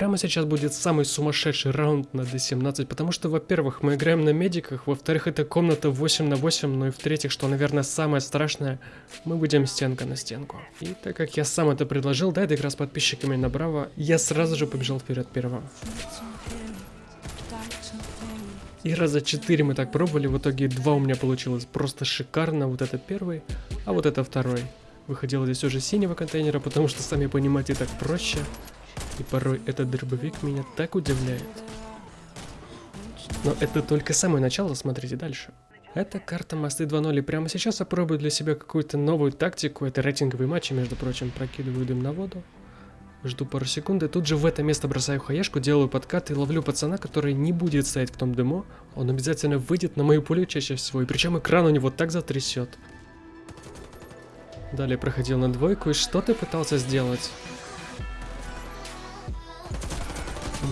прямо сейчас будет самый сумасшедший раунд на D17, потому что, во-первых, мы играем на медиках, во-вторых, это комната 8 на 8, ну и в-третьих, что, наверное, самое страшное, мы будем стенка на стенку. И так как я сам это предложил, да, это игра с подписчиками на Браво, я сразу же побежал вперед первым. И раза четыре мы так пробовали, в итоге два у меня получилось просто шикарно, вот это первый, а вот это второй. Выходило здесь уже синего контейнера, потому что, сами понимаете, так проще. И порой этот дробовик меня так удивляет. Но это только самое начало, смотрите дальше. Это карта Мосты 2.0, и прямо сейчас я пробую для себя какую-то новую тактику. Это рейтинговые матчи, между прочим, прокидываю дым на воду. Жду пару секунд, и тут же в это место бросаю хаешку, делаю подкат и ловлю пацана, который не будет стоять в том дыму. Он обязательно выйдет на мою пулю чаще всего, и причем экран у него так затрясет. Далее проходил на двойку, и что ты пытался сделать?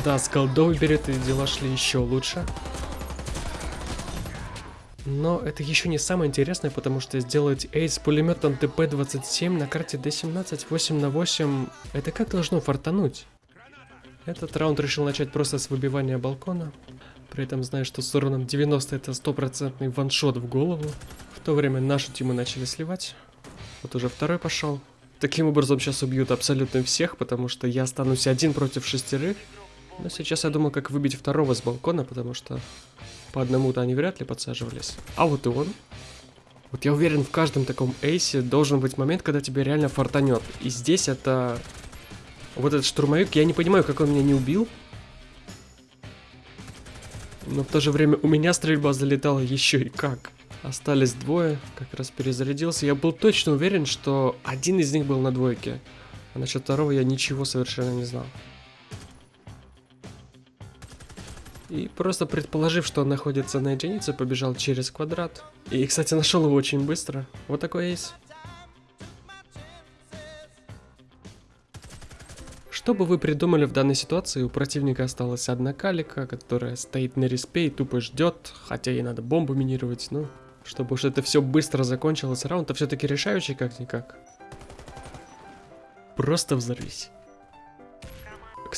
Да, с голдой берет, и дела шли еще лучше. Но это еще не самое интересное, потому что сделать эйс с пулеметом ТП-27 на карте D17 8 на 8, это как должно фартануть? Этот раунд решил начать просто с выбивания балкона. При этом знаю, что с уроном 90 это стопроцентный ваншот в голову. В то время нашу тиму начали сливать. Вот уже второй пошел. Таким образом сейчас убьют абсолютно всех, потому что я останусь один против шестерых. Но сейчас я думал, как выбить второго с балкона, потому что по одному-то они вряд ли подсаживались. А вот и он. Вот я уверен, в каждом таком эйсе должен быть момент, когда тебе реально фартанет. И здесь это... Вот этот штурмовик, я не понимаю, как он меня не убил. Но в то же время у меня стрельба залетала еще и как. Остались двое, как раз перезарядился. Я был точно уверен, что один из них был на двойке. А насчет второго я ничего совершенно не знал. И просто предположив, что он находится на единице, побежал через квадрат. И, кстати, нашел его очень быстро. Вот такой есть. Что бы вы придумали в данной ситуации, у противника осталась одна калика, которая стоит на респе и тупо ждет, хотя ей надо бомбу минировать, ну, чтобы уж это все быстро закончилось, раунд-то все-таки решающий как-никак. Просто взорвись.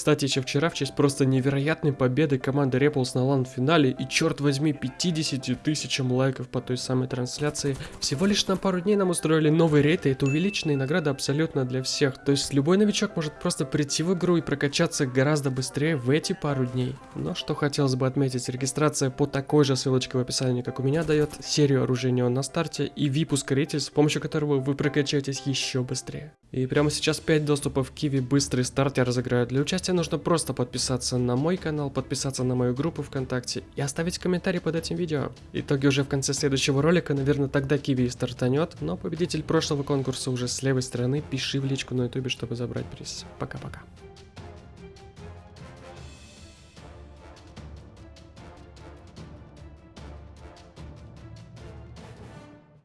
Кстати, еще вчера, в честь просто невероятной победы команды Repulse на лан-финале и, черт возьми, 50 тысячам лайков по той самой трансляции, всего лишь на пару дней нам устроили новый рейд, и это увеличенная награда абсолютно для всех. То есть любой новичок может просто прийти в игру и прокачаться гораздо быстрее в эти пару дней. Но что хотелось бы отметить, регистрация по такой же ссылочке в описании, как у меня, дает серию оружия на старте и VIP-ускоритель, с помощью которого вы прокачаетесь еще быстрее. И прямо сейчас 5 доступов Киви быстрый старт я разыграю. Для участия нужно просто подписаться на мой канал, подписаться на мою группу ВКонтакте и оставить комментарий под этим видео. Итоги уже в конце следующего ролика, наверное, тогда Киви и стартанет, но победитель прошлого конкурса уже с левой стороны, пиши в личку на ютубе, чтобы забрать приз. Пока-пока.